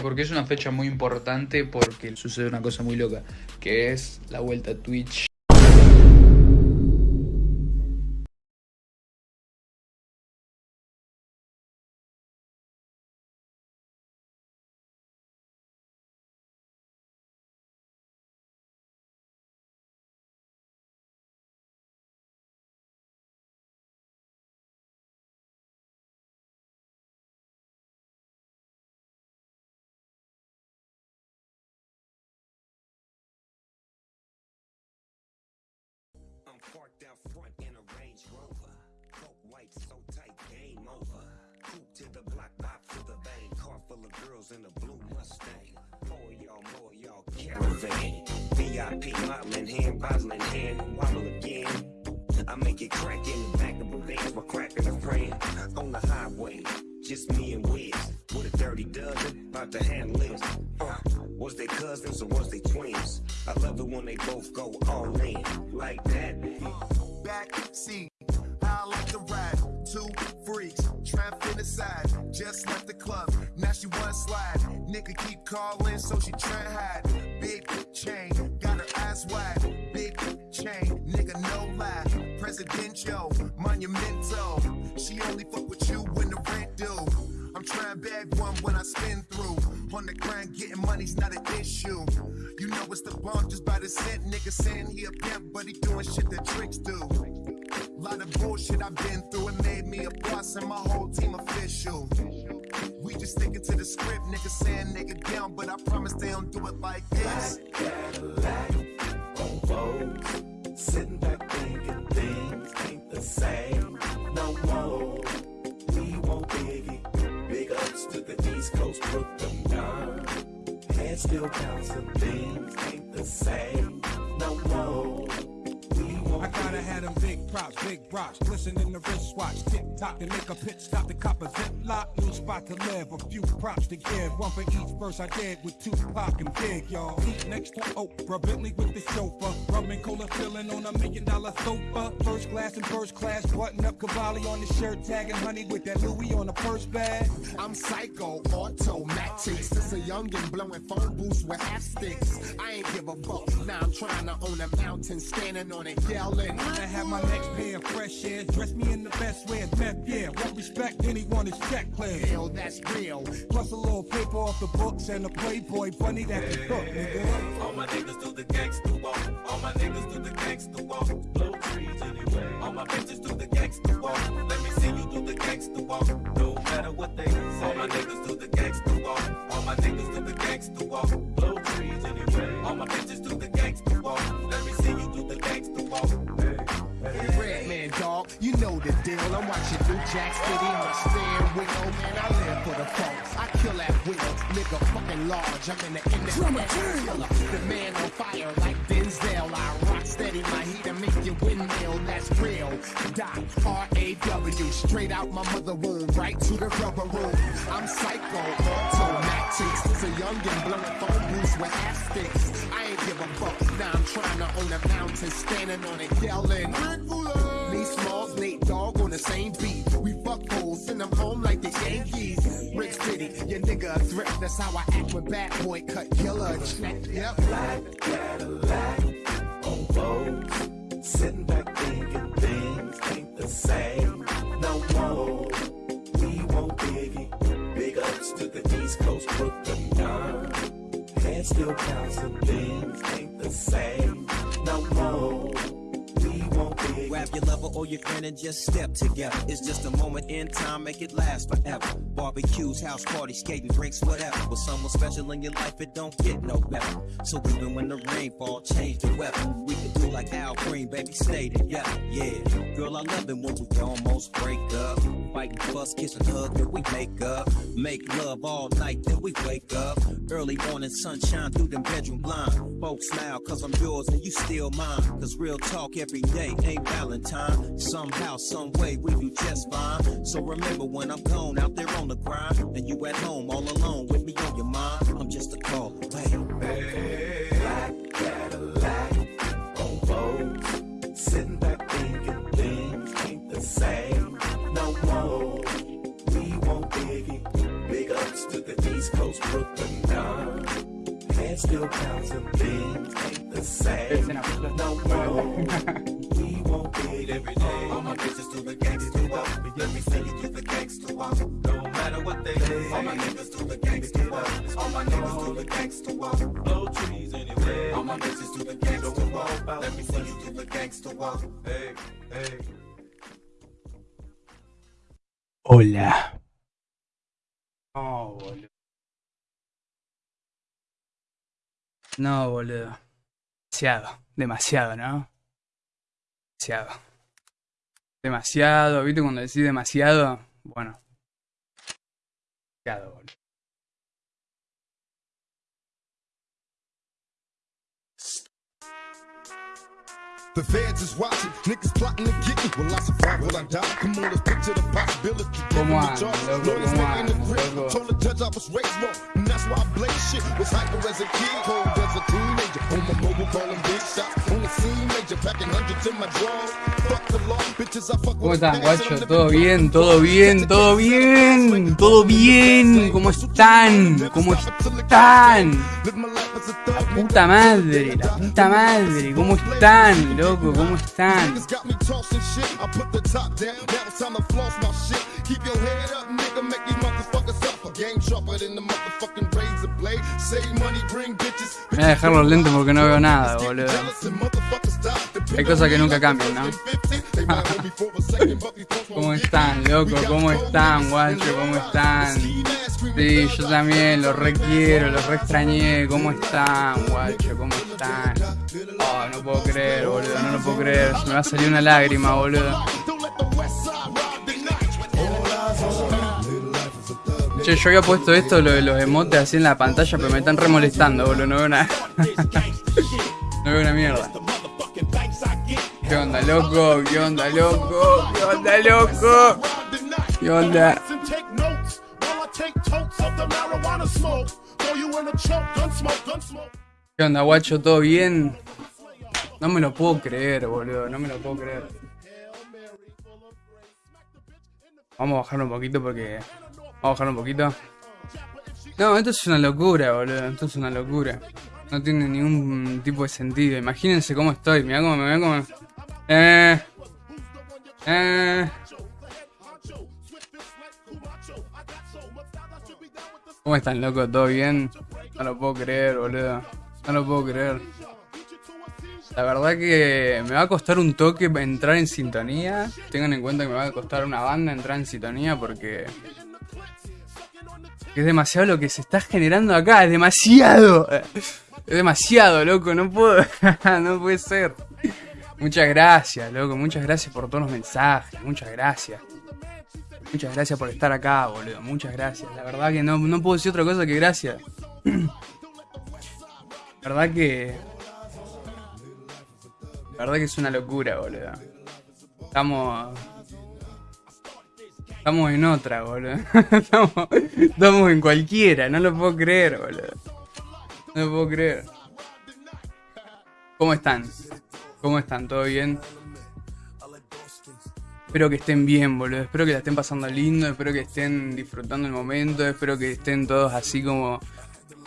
porque es una fecha muy importante porque sucede una cosa muy loca, que es la vuelta a Twitch. Car of girls in a blue Mustang. More y'all, more y'all, caravan. VIP modeling hand, bottling hand, wobble again. I make it crack in the back of a van while cracking a friend on the highway. Just me and Wiz with a dirty dozen, about to handle this. Uh, was they cousins or was they twins? I love it when they both go all in like that. Back seat, I like to ride. Two freaks, trapped in the side, just left the club. She one slide. Nigga keep calling, so she try hide. Big chain, got her eyes wide. Big chain, nigga no lie. Presidential, monumental. She only fuck with you when the rent due. I'm trying bag one when I spin through. On the grind, getting money's not an issue. You know it's the bomb just by the cent. Nigga saying he a pimp, but he doing shit that tricks do. Lot of bullshit I've been through, it made me a boss and my whole team official. We just sticking to the script, nigga saying nigga down, but I promise they don't do it like this. Cadillac on Vogue, sitting back thinking things ain't the same no more. We won't biggie, big ups to the East Coast, Brooklyn, down. Head still bouncing, things ain't the same no more. Gotta have them big props, big rocks, glisten in the wristwatch, tick tock to make a pit stop the cop a zip lock, new spot to live, a few props to give, one for each verse I did with Tupac and Big, y'all. Eat next to Oprah, Bentley with the chauffeur, rum and cola filling on a million dollar sofa, first class and first class, button up Cavalli on the shirt, tagging honey with that Louis on the purse bag. I'm psycho, automatics. This a youngin' blowing phone booths with half sticks. I ain't give a fuck. Now I'm trying to own a mountain, standing on it, yelling. I have my next pair of fresh air, dress me in the best way meth, yeah. Won't respect anyone is check. Hell, that's real. Plus a little paper off the books and a Playboy bunny that can cook, nigga. All my niggas do the gangsta walk. All my niggas do the gangsta walk. Blow trees anyway. All my bitches do the gangsta walk. Let me see you do the gangsta walk. No matter what they say. All my niggas do the gangsta walk. All my niggas do the gangsta walk. Blow you know the deal. I'm watching New Jack City in my steering wheel. Man, I live for the folks. I kill at will. Nigga fucking large. I'm in the internet killer. The man on fire like Denzel. I rock steady my heat and make you windmill. That's real. Doc, R-A-W. Straight out my mother womb. Right to the rubber room. I'm psycho. Automatics. This a youngin' blowing phone booths with half sticks. Give a fuck. Now I'm trying to own a mountain. Standing on it yelling. Me Smalls, Nate Dogg on the same beat. We fuck fools, send them home like the Yankees. Rick City, your nigga a threat. That's how I act when bad boy cut killer check. Yep. Black Cadillac on Vogue, sitting back thinking things ain't the same no more. We won't biggie, big ups to the East Coast, Brooklyn, down. Head still bouncing, things lover your friend and just step together. It's just a moment in time, make it last forever. Barbecues, house parties, skating, drinks, whatever. With someone special in your life, it don't get no better. So even when the rain fall, change the weather. We can do like Al Green, baby, stay together. Yeah, girl, I love it when we almost break up. Fight and fuss, kiss and hug, then we make up. Make love all night, then we wake up. Early morning sunshine through them bedroom blinds. Folks smile, cause I'm yours and you still mine. Cause real talk every day ain't Valentine. Somehow, some way, we do just fine. So remember when I'm gone out there on the grind, and you at home all alone with me on your mind. I'm just a call away. Black Cadillac on sitting back thinking things ain't the same no more. We won't biggie, big ups to the East Coast, Brooklyn. none. Head still counts and things ain't the same. No more. Every day. All my bitches do the gangster walk. Let me see you do the gangster walk. No matter what they say. All my niggas do the gangster walk. All my niggas do the gangster walk. Blow trees anyway. All my bitches do the gangster walk. Let me see you do the gangster walk. Hey, hey. Hola. No, boludo. No, boludo. Demasiado, demasiado, ¿no? Demasiado. Demasiado, ¿viste cuando decís demasiado? Bueno. Demasiado, boludo. The feds is watching, niggas plotting to get me. Will I survive? Will I die? Come on, let's picture the possibility. Give Come me on, the charge. loco, Lawyers come making the on, grip. loco. Told the judge I was raised wrong, and that's why I blaze shit. Was hyper as a kid, cold as a big. On the scene, major, packing hundreds in my drawers. Fuck the law, bitches, I fuck ¿Cómo with están, guacho? ¿Todo bien? ¿Todo bien? ¿Todo bien? ¿Todo bien? ¿Cómo están? ¿Cómo están? La puta madre, la puta madre. ¿Cómo están, loco? ¿Cómo están? Keep your head up, nigga. Make these motherfuckers. Game sharper than the motherfucking razor blade. Save money, bring bitches. Voy a dejar los lentes porque no veo nada, boludo. Hay cosas que nunca cambian, ¿no? ¿Cómo están, loco? ¿Cómo están, guacho? ¿Cómo están? Sí, yo también, los requiero, los re extrañé. ¿Cómo están, guacho? ¿Cómo están? Oh, no puedo creer, boludo, no lo puedo creer. Se me va a salir una lágrima, boludo. Yo había puesto esto, lo de los emotes así en la pantalla, pero me están remolestando, boludo. No veo nada. no veo una mierda. ¿Qué onda, loco? ¿Qué onda, loco? ¿Qué onda, loco? ¿Qué onda? ¿Qué onda, guacho? ¿Todo bien? No me lo puedo creer, boludo. No me lo puedo creer. Vamos a bajarlo un poquito porque... Vamos a bajarlo un poquito. No, esto es una locura, boludo. Esto es una locura. No tiene ningún tipo de sentido. Imagínense cómo estoy. Mirá cómo me veo como... Eh... Eh... ¿Cómo están, loco? ¿Todo bien? No lo puedo creer, boludo. No lo puedo creer. La verdad que me va a costar un toque entrar en sintonía. Tengan en cuenta que me va a costar una banda entrar en sintonía porque... Es demasiado lo que se está generando acá. Es demasiado. Es demasiado, loco. No puedo... no puede ser. Muchas gracias, loco. Muchas gracias por todos los mensajes. Muchas gracias. Muchas gracias por estar acá, boludo. Muchas gracias. La verdad que no, no puedo decir otra cosa que gracias. La verdad que... La verdad que es una locura, boludo. Estamos... Estamos en otra, boludo. Estamos, en cualquiera. No lo puedo creer, boludo. No lo puedo creer. ¿Cómo están? ¿Cómo están? ¿Todo bien? Espero que estén bien, boludo. Espero que la estén pasando lindo. Espero que estén disfrutando el momento. Espero que estén todos así como.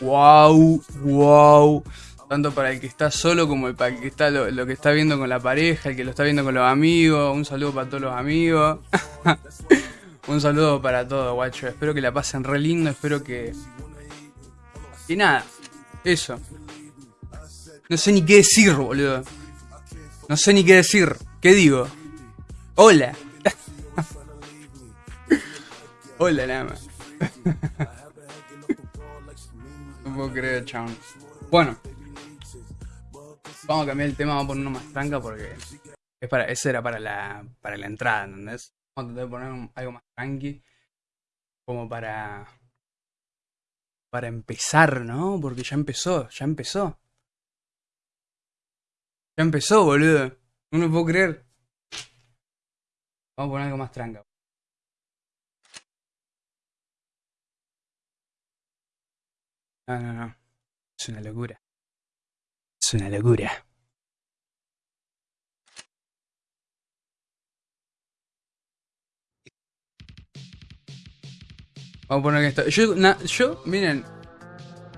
¡Wow! ¡Wow! Tanto para el que está solo como el para el que está lo, lo que está viendo con la pareja, el que lo está viendo con los amigos. Un saludo para todos los amigos. Un saludo para todos, guacho. Espero que la pasen re lindo. Espero que. Y nada. Eso. No sé ni qué decir, boludo. No sé ni qué decir. ¿Qué digo? Hola. Hola, nada más. no puedo creer, chabón. Bueno. Vamos a cambiar el tema, vamos a poner uno más tranca porque es para, ese era para la, para la entrada, ¿entendés? Vamos a tratar poner algo más tranqui. Como para. Para empezar, ¿no? Porque ya empezó, ya empezó. Ya empezó, boludo. No lo puedo creer. Vamos a poner algo más tranca. No, no, no. Es una locura. Es una locura. Vamos a poner esto. Yo, miren,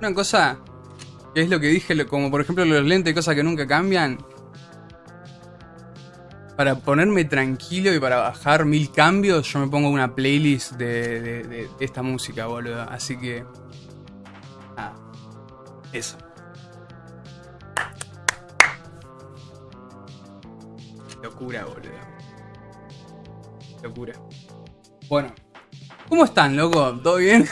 Una cosa que es lo que dije, como por ejemplo los lentes, cosas que nunca cambian. Para ponerme tranquilo y para bajar mil cambios, yo me pongo una playlist de, de- de- de esta música, boludo. Así que. Nada. Eso. Locura, boludo. Locura. Bueno. ¿Cómo están, loco? ¿Todo bien?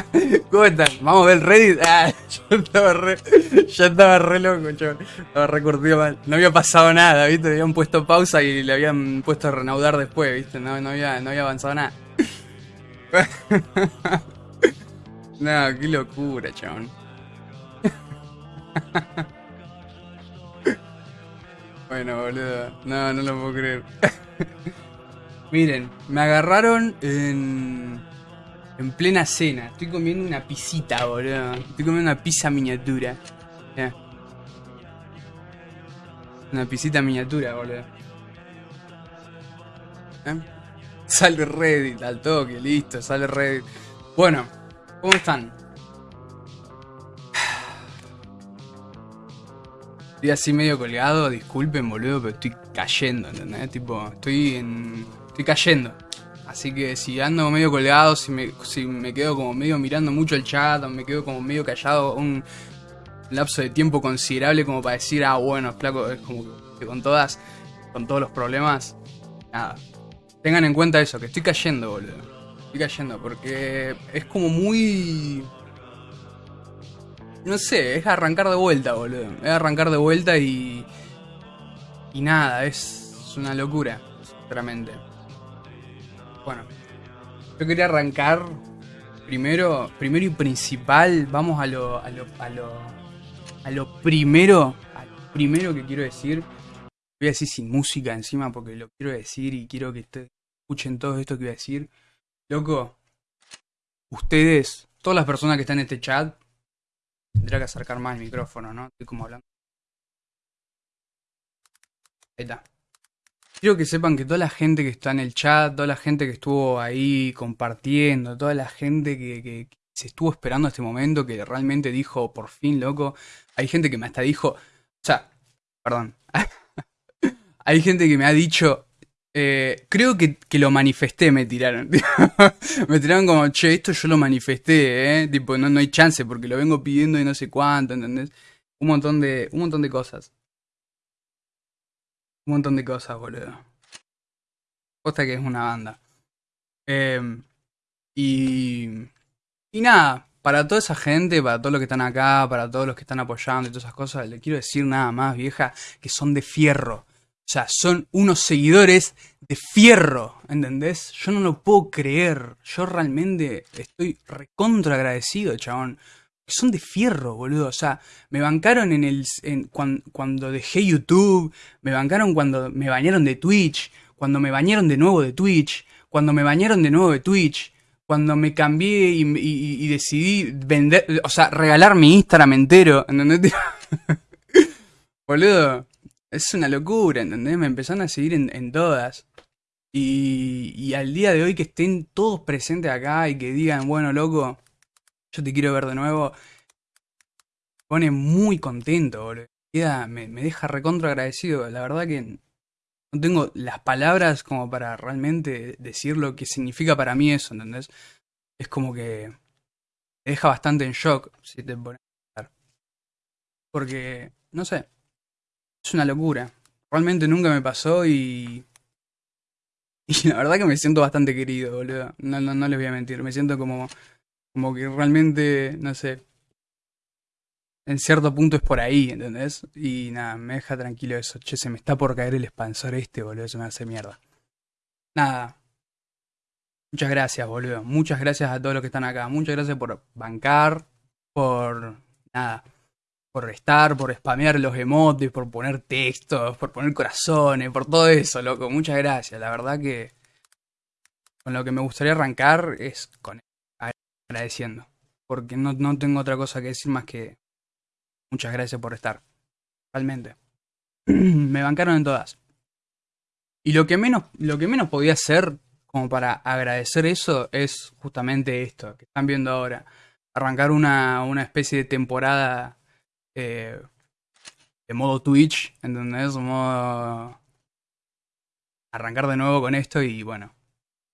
¿Cómo están? Vamos a ver el Reddit. Ah, yo estaba re, yo estaba re loco, chaval. Estaba re curtido mal. No había pasado nada, ¿viste? Habían puesto pausa y le habían puesto a reanudar después, ¿viste? No, no, había, no había avanzado nada. no, qué locura, chabón. bueno, boludo. No, no lo puedo creer. Miren, me agarraron en. En plena cena. Estoy comiendo una pisita, boludo. Estoy comiendo una pizza miniatura. Mirá. Una pisita miniatura, boludo. ¿Eh? Sale Reddit al toque, listo, sale Reddit. Bueno, ¿cómo están? Estoy así medio colgado, disculpen, boludo, pero estoy cayendo, ¿entendés? Tipo, estoy en. Estoy cayendo. Así que si ando medio colgado, si me, si me quedo como medio mirando mucho el chat, o me quedo como medio callado un lapso de tiempo considerable como para decir, ah, bueno, flaco, es como que con todas, con todos los problemas, nada. Tengan en cuenta eso, que estoy cayendo, boludo. Estoy cayendo, porque es como muy... No sé, es arrancar de vuelta, boludo. Es arrancar de vuelta y... Y nada, es una locura, sinceramente. Bueno, yo quería arrancar primero, primero y principal, vamos a lo, a lo, a lo, primero, a lo primero que quiero decir. Voy a decir sin música encima porque lo quiero decir y quiero que te- escuchen todo esto que voy a decir. Loco, ustedes, todas las personas que están en este chat, tendría que acercar más el micrófono, ¿no? Estoy como hablando. Ahí está. Quiero que sepan que toda la gente que está en el chat, toda la gente que estuvo ahí compartiendo, toda la gente que, se estuvo esperando este momento, que realmente dijo, por fin, loco. Hay gente que me hasta dijo, o sea, perdón. Hay gente que me ha dicho, eh, creo que, que lo manifesté, me tiraron. me tiraron como, che, esto yo lo manifesté, ¿eh? Tipo, no, no hay chance porque lo vengo pidiendo y no sé cuánto, ¿entendés? Un montón de, un montón de cosas. Un montón de cosas, boludo. Posta que es una banda. Em, y. Y nada, para toda esa gente, para todos los que están acá, para todos los que están apoyando y todas esas cosas, le quiero decir nada más, vieja, que son de fierro. O sea, son unos seguidores de fierro, ¿entendés? Yo no lo puedo creer. Yo realmente estoy recontra agradecido, chabón. Son de fierro, boludo. O sea, me bancaron en el. en- cuan- cuando dejé YouTube. Me bancaron cuando me bañaron de Twitch. Cuando me bañaron de nuevo de Twitch. Cuando me bañaron de nuevo de Twitch. Cuando me cambié y, y- y decidí vender. O sea, regalar mi Instagram entero. ¿Entendés? boludo. Es una locura, ¿entendés? Me empezaron a seguir en, en todas. Y, y al día de hoy que estén todos presentes acá y que digan, bueno, loco, yo te quiero ver de nuevo, pone muy contento, boludo. Me, me deja recontra agradecido. La verdad que no tengo las palabras como para realmente decir lo que significa para mí eso, ¿entendés? Es como que me deja bastante en shock, si te pones a pensar. Porque, no sé, es una locura. Realmente nunca me pasó y... Y la verdad que me siento bastante querido, boludo. No, no, no les voy a mentir. Me siento como, como que realmente, no sé. En cierto punto es por ahí, ¿entendés? Y nada, me deja tranquilo eso. Che, se me está por caer el expansor este, boludo. Eso me hace mierda. Nada. Muchas gracias, boludo. Muchas gracias a todos los que están acá. Muchas gracias por bancar, por nada, por estar, por spamear los emotes, por poner textos, por poner corazones, por todo eso, loco. Muchas gracias. La verdad que con lo que me gustaría arrancar es con agradeciendo. Porque no, no tengo otra cosa que decir más que muchas gracias por estar. Realmente. me bancaron en todas. Y lo que menos, lo que menos podía hacer como para agradecer eso es justamente esto que están viendo ahora. arrancar una, una especie de temporada eh, de modo Twitch, ¿entendés? Modo arrancar de nuevo con esto y bueno,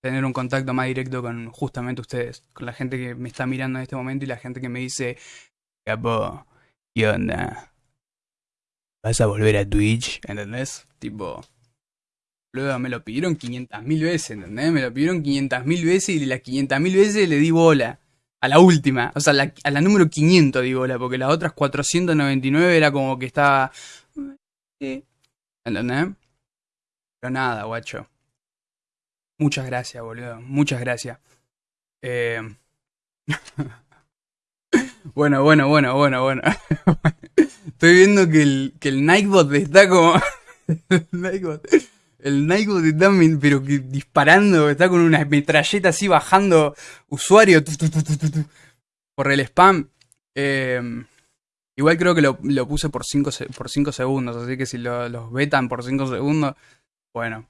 tener un contacto más directo con justamente ustedes, con la gente que me está mirando en este momento y la gente que me dice, capo, ¿qué onda? ¿Vas a volver a Twitch? ¿Entendés? Tipo, luego me lo pidieron 500.000 veces, ¿entendés? Me lo pidieron 500.000 veces y de las 500.000 veces le di bola. A la última, o sea, a la número 500 di bola, porque las otras 499 era como que estaba... eh, ¿Entendés? Pero nada, guacho. Muchas gracias, boludo. Muchas gracias. Eh... bueno, bueno, bueno, bueno, bueno. Estoy viendo que el, que el Nightbot está como. el Nightbot. El Nightbot está pero disparando, está con una metralleta así bajando usuario por el spam. Eh, igual creo que lo, lo puse por 5 por cinco segundos, así que si lo- los vetan por 5 segundos, bueno.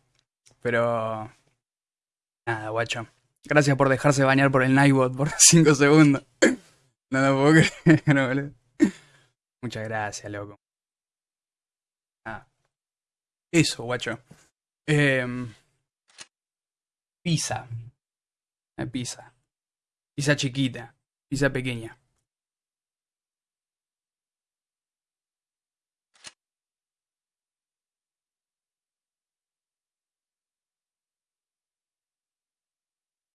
Pero. Nada, guacho. Gracias por dejarse bañar por el Nightbot por 5 segundos. No lo puedo creer, boludo. Muchas gracias, loco. Ah. Eso, guacho. Em, pizza. Eh, pizza. Pizza chiquita. Pizza pequeña.